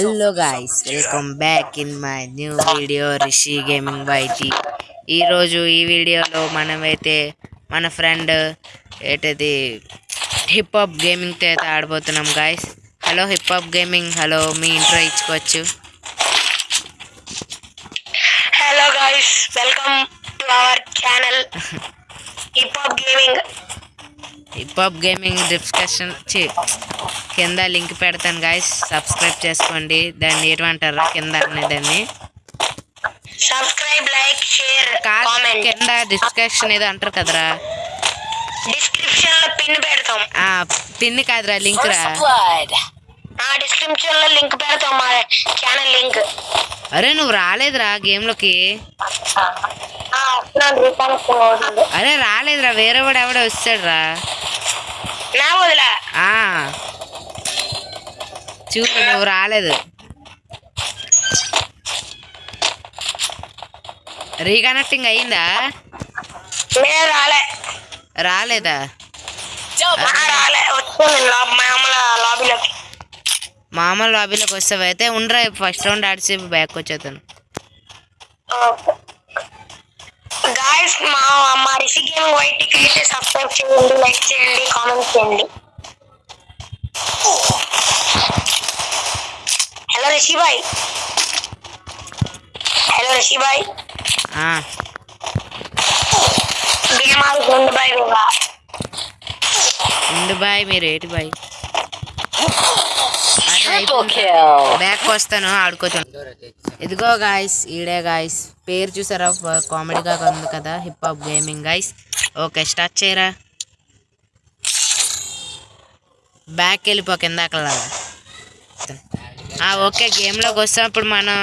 Hello guys welcome back in my new video Rishi gaming YT ఈరోజు ఈ వీడియోలో మనమైతే మన ఫ్రెండ్ ఏంటది హిప్ హాప్ గేమింగ్తో అయితే ఆడబోతున్నాం guys hello hip hop gaming hello మీ ఇంట్రో ఇచ్చుకోవచ్చు. Hello guys welcome to our channel hip hop gaming hip hop gaming discussion కింద లింక్ పెడతాను గాయ్స్ సబ్స్క్రైబ్ చేసుకోండి. దాన్ని ఏమంటారు కింద అనే దాన్ని. సబ్స్క్రైబ్ లైక్ షేర్ కాదు కామెంట్ కింద డిస్కషన్ ఏదో అంటారు కదరా? డిస్క్రిప్షన్లో పిన్ పెడతాం. ఆ పిన్ కాదురా లింక్ రా. ఆ డిస్క్రిప్షన్లో లింక్ పెడతాం మా ఛానల్ లింక్ అరే నువ్వు రాలేదురా గేమ్లోకి. అవుతుంది. అరే రాలేదురా వేరే వాడు ఎవడో వస్తాడు రా నా వదిలా ఆ. చూడు నువ్వు రాలేదు. రీకనెక్టింగ్ అయిందా? రాలే. రాలేదా? మామూలు లాబీలోకి మామూలు లాబీలోకి వస్తావు? అయితే ఉండరా ఫస్ట్ రౌండ్ ఆడిసి బ్యాక్ వచ్చేతాను గాయస్ మా మా రిషి గేమింగ్ వైట్కి అయితే సబ్స్క్రైబ్ చేయండి లైక్ చేయండి కామెంట్ చేయండి. హలో రిషి బాయ్ ఆ, గేమ్ ఆడుతుంది బాయ్ మీరు ఏంటి బాయ్? బ్యాక్ వస్తాను ఆడుకోవచ్చు ఇదిగో గాయస్ ఈడే గాయస్ పేరు చూసారా? కామెడీగా ఉంది కదా hip hop gaming guys okay start చేయరా? బ్యాక్ వెళ్ళిపో కింద అక్కడలాగా ఓకే గేమ్లోకి వస్తాం ఇప్పుడు మనం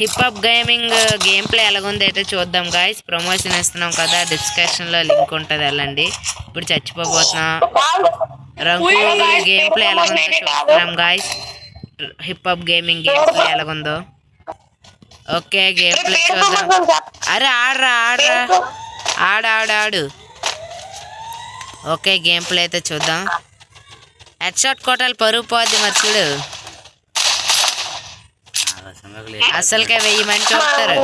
hip hop gaming game play ఎలాగుంది అయితే చూద్దాం గాయస్ ప్రమోషన్ ఇస్తున్నాం కదా డిస్క్రిప్షన్లో లింక్ ఉంటుంది వెళ్ళండి. ఇప్పుడు చచ్చిపోబోతున్నాం. రంగు గేమ్ ప్లే ఎలాగుందో చూస్తున్నాం guys hip hop gaming game play ఎలాగుందో. ఓకే గేమ్ ప్లే చూద్దాం. అరే ఆడరా ఆడరా. ఆడు ఆడు ఆడు. ఓకే గేమ్ ప్లే అయితే చూద్దాం. హెడ్ షాట్ కొట్టాలి పరుగు పోద్ది మరి చూడు. అసలుకే వెయ్యి మంది చూస్తారు.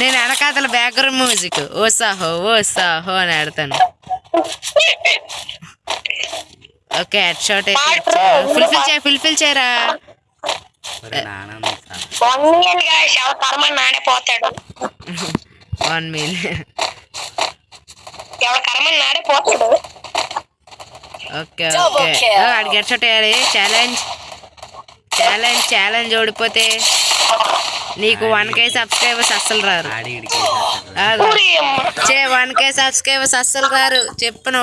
నేను వెనకాతల బ్యాక్గ్రౌండ్ మ్యూజిక్ ఓ సాహో ఓ సాహో అని ఆడతాను. ఓకే హెడ్ షాట్ అయితే ఫుల్ఫిల్ చేయ ఫుల్ఫిల్ చేయరా? వన్ మిలియన్ గాయస్ ఎవరు కర్మ నాడే పోతాడు వన్ మిలియన్ ఎవరు కర్మ నాడే పోతాడు ఓకే ఓకే. షాట్ వేయాలి ఛాలెంజ్ ఛాలెంజ్ ఛాలెంజ్ ఓడిపోతే నీకు వన్ కే సబ్స్క్రైబర్స్ అస్సలు రారు. చే వన్ కే సబ్స్క్రైబర్స్ అస్సలు రారు. చెప్పిన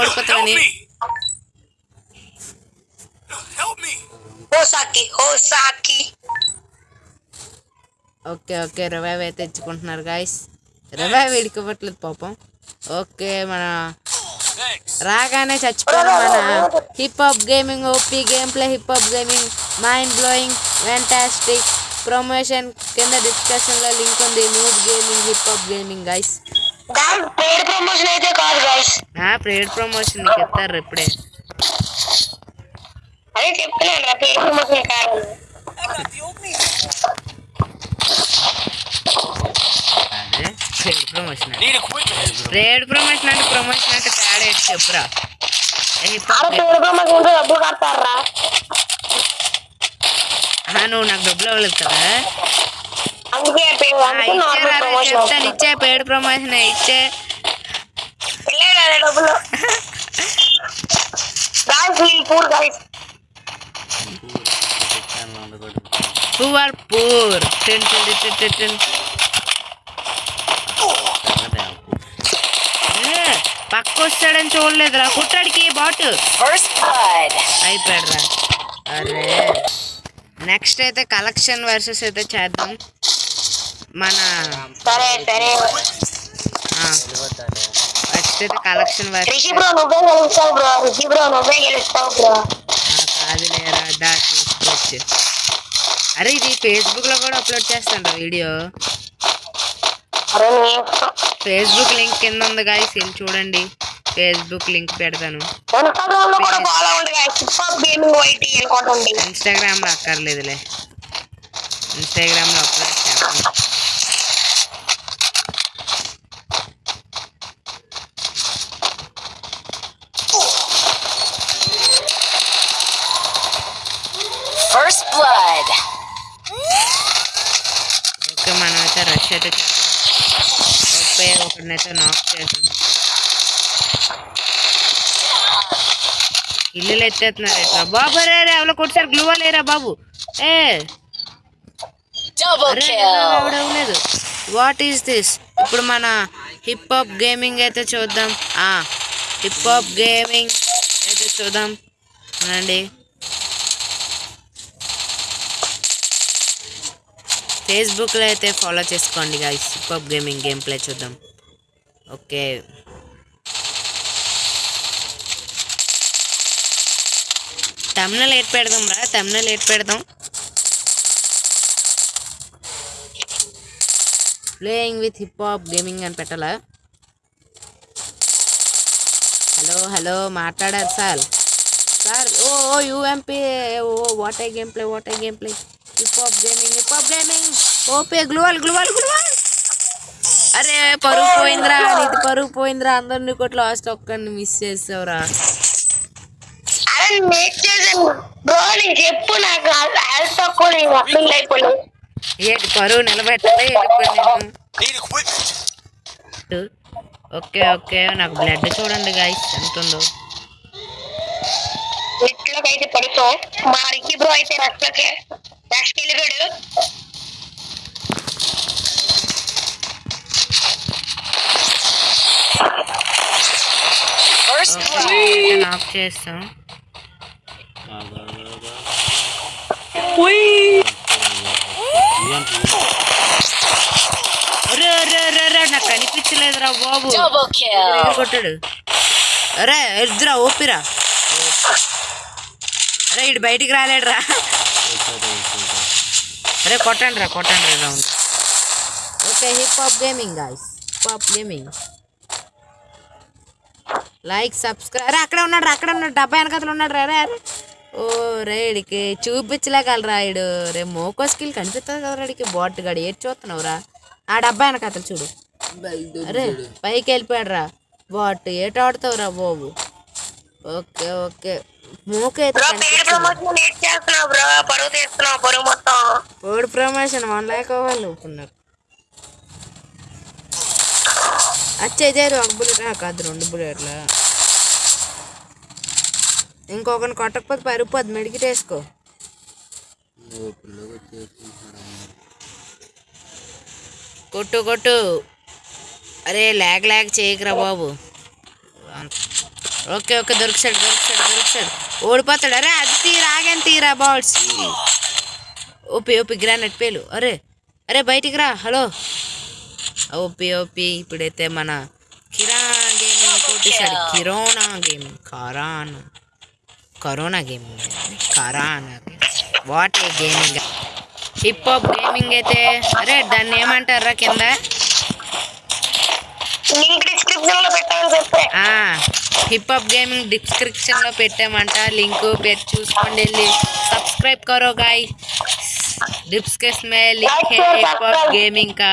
హోసాకి ఓకే ఓకే. రివైవ్ అయితే తెచ్చుకుంటున్నారు గాయస్ రివైవ్ ఇడికివ్వట్లేదు పాపం. ఓకే మన రాగానే చచ్చిపోయిన మన hip hop gaming OP game play hip hop gaming mind blowing fantastic promotion కింద డిస్కషన్లో లింక్ ఉంది. Noob gaming hip hop gaming guys paid promotion అయితే కాదు గాయస్ ఆ ప్రేడ్ ప్రమోషన్ నీకు ఇస్తారు ఇప్పుడే. అదే చెప్తున్నాను రా పేడ్ ప్రమోషన్ కాదు. అదే ప్రేడ్ ప్రమోషన్ ప్రేడ్ ప్రమోషన్ అంటే ప్రమోషన్ అంటే తేడా ఏంటి చెప్పురా హిప్ అరే హాప్ పేడ్ ప్రమోషన్ ఉంటే డబ్బులు కడతారా నువ్వు నాకు డబ్బులు ఇవ్వలేదు కదా అందుకే పేడ్ ఆ, అందుకే ఇచ్చేరా నార్మల్ రే, ప్రమోషన్ చెప్తాను ఇచ్చే పేడ్ ప్రమోషన్ ఇచ్చే లేదు డబ్బులు guys wheel poor guys poor poor ten ten ten ten ten ఏ, పక్క వస్తాడని చూడలేదురా. కుట్టాడికి బాట్. అయిపోయాడురా. అరే. నెక్స్ట్ అయితే కలెక్షన్ వర్సెస్ అయితే చేద్దాం. మన నెక్స్ట్ అయితే కలెక్షన్ వర్సెస్ అరే ఇది ఫేస్బుక్లో కూడా అప్లోడ్ చేస్తాను వీడియో. ఫేస్బుక్ లింక్ కింద ఉంది గాయస్ వెళ్ళి చూడండి. ఫేస్బుక్ లింక్ పెడతాను. ఇన్స్టాగ్రామ్లో అక్కర్లేదులే. ఇన్స్టాగ్రామ్లో అప్లోడ్ చేస్తాను. First blood. ఓకే మనం అయితే రష్ అయితే ఒకడినైతే నాక్ చేసాం ఇల్లులు ఎత్తేస్తున్నారు ఎట్లా బాబు రే రే ఎవరో కొట్టారు గ్లూ లేరా బాబు? ఏ. లేదు వాట్ ఈస్ దిస్ ఇప్పుడు మన హిప్ హాప్ గేమింగ్ అయితే చూద్దాం. ఆ హిప్ హాప్ గేమింగ్ అయితే చూద్దాం. అవునండి ఫేస్బుక్లో అయితే ఫాలో చేసుకోండి hip hop gaming game play చూద్దాం. ఓకే తమిళ లేట్ పెడదాం రా తమిళ లేట్ పెడదాం. Playing with hip hop gaming అని పెట్టాలా? హలో హలో మాట్లాడారు సార్. సార్ ఓ ఓ UMP oh what I game play what I game play hip hop gaming hip hop gaming ఓపే గ్లూవల్ గ్లూవల్ గ్లూవల్. అరే పరుగు పోయిందిరా నీది పరుగు పోయిందిరా అందరిని కొట్లు లాస్ట్ ఒక్కడిని మిస్ చేసావురా. నాకు ఏంటి పరువు నిలబెట్టాలి. ఓకే ఓకే నాకు బ్లడ్ చూడండి గాయస్ ఎంత ఉందో. అయితే పడుతాం మా రిక్కి బ్రో అయితే నాక్ చేస్తాం. నాకు కనిపించలేదురా బాబు. కొట్టాడు. అరే ఎద్దురా ఓపిరా. అరే ఇటు బయటికి రాలేడురా. అరే కొట్టండి రా కొట్టండి రా round. Okay hip hop gaming guys hip hop gaming like subscribe అరే అక్కడ ఉన్నాడు అక్కడ ఉన్నాడు డబ్బా వెనకతలు ఉన్నాడు రా రే ఓ రేడికి చూపించలేగలరా ఇడు రే మోకో స్కిల్ కనిపిస్తుంది కదా రాడికి బాట్ గడి ఏది చూస్తున్నావు రా. ఆ డబ్బా వెనకతలు చూడు. అరే పైకి వెళ్ళిపోయాడు రా. బాట్ ఏట ఆడుతావు రా బాబు. Okay okay. మూక అయితే బ్రో పేరు కనిపిస్తుంది ప్రమోషన్ లేట్ చేస్తున్నావు బ్రో? పరువు అచ్చేదేరు ఒక బుల్లెట్. కాదు రెండు బుల్లెట్లు? ఇంకొకరిని కొట్టకపోతే పరుపుద్ది మెడికిట్ వేసుకో. కొట్టు కొట్టు. అరే లాగ్ లాగ్ చేయకురా బాబు. ఓకే ఓకే దొరికిసాడు దొరికిసాడు దొరికిసాడు ఓడిపోతాడు. అరే అది తీరా ఆగాను తీరా బాల్స్? ఓపి ఓపి గ్రానైట్ పేలు. అరే అరే బయటికి రా. హలో. ఓపి ఓపి ఇప్పుడైతే మన కిరాణా గేమింగ్ కొట్టేశాడు కిరోనా gaming కరానా corona gaming కరానా what a gaming hip hop gaming అయితే అరే దాన్ని ఏమంటారా కింద లింక్ డిస్క్రిప్షన్ లో పెట్టాలని చెప్పే హిప్ హాప్ గేమింగ్ డిస్క్రిప్షన్ లో పెట్టామంట లింక్ పెట్టి చూసుకోండి వెళ్ళి सब्सक्राइब करो गाइस डिस्क्रिप्शन में लिंक है हिप हॉप गेमिंग का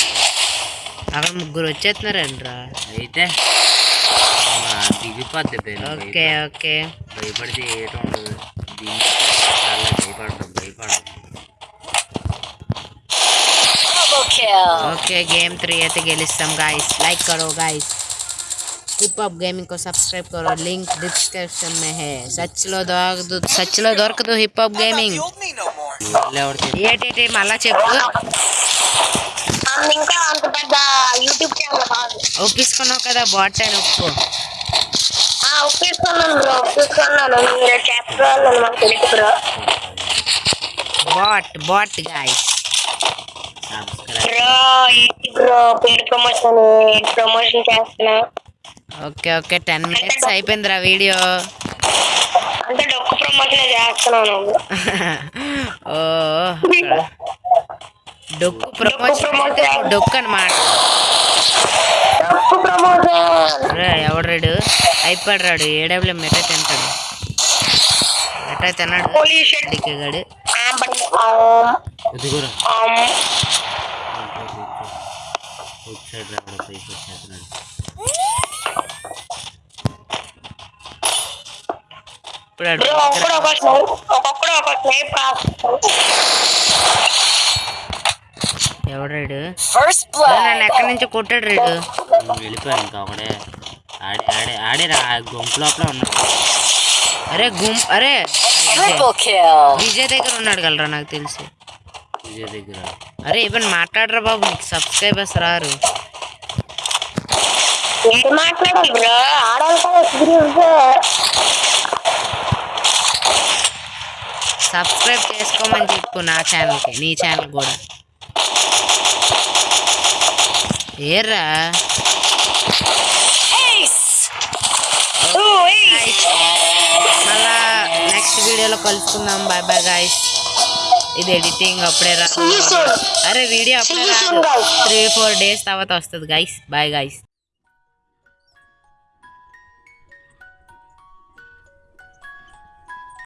ಆಗ ಮುಗ್ಗುರು వచ్చేస్తున్నారండి అయితే? ఓకే ఓకే. భయపడితే ఏటో ఉండదు. ओके गेम थ्री అయితే గెలుస్తాం गाइस लाइक करो गाइस हिप हॉप गेमिंग को सब्सक्राइब करो लिंक डिस्क्रिप्शन में है सच लो सच लो दौर तो हिप हॉप गेमिंग మళ్ళా చెప్పు. అండ్ ఇంకా అంత పెద్ద యూట్యూబ్ ఛానల్ కాదు ఒప్పించుకున్నావు కదా బాట్ అని ఒప్పుకో ఒప్పించుకున్నాను బ్రో ఒప్పించుకున్నాను మీరు చెప్పాలని మాకు తెలుసు bro bot bot guys subscribe bro ఏంటి బ్రో పేరు ప్రమోషన్ ప్రమోషన్ చేస్తున్నా ఓకే ఓకే టెన్ మినిట్స్ అయిపోయిందిరా వీడియో అంటే డొక్కు ప్రమోషన్ చేస్తున్నాను ఓ డొక్కు ప్రమోషన్ నువ్వు డొక్కు అనమాట డొక్కు ప్రమోషన్. రే ఎవడ్రాడు అయిపోయాడు రాడు. ఏడబ్ల్యూ మెట తింటాడు. మెట తిన్నాడు. పైకి వచ్చేస్తున్నాడు ఇప్పుడు ఆడు బ్రో ఒక్కడు ఒక స్నైప్ ఒక్కొక్కడు ఒక స్నైప్ కాస్తాడు నన్ను blood. ఎక్కడి నుంచి కొట్టాడు రాడు? వెళ్ళిపోయాను ఇంకా ఒకడే ఆడే ఆడే ఆడేరా గుంపు లోపల ఉన్నాడు. అరే గుం అరే. విజయ్. దగ్గర ఉన్నాడు కలరా నాకు తెలిసి. విజయ్ దగ్గర. అరే ఇవన్నీ మాట్లాడరా బాబు నీకు సబ్స్క్రైబర్స్ రారు. సబ్స్క్రైబ్ చేసుకోమని చెప్పు నా ఛానల్కి నీ ఛానల్ కూడా. ఏర్రా. మళ్ళా నెక్స్ట్ వీడియోలో కలుసుకుందాం. బాయ్ బాయ్ గాయస్ ఇది ఎడిటింగ్ అప్పుడే రాదు అరే వీడియో అప్పుడే రాదు. త్రీ ఫోర్ డేస్ తర్వాత వస్తుంది గైస్ బాయ్ గైస్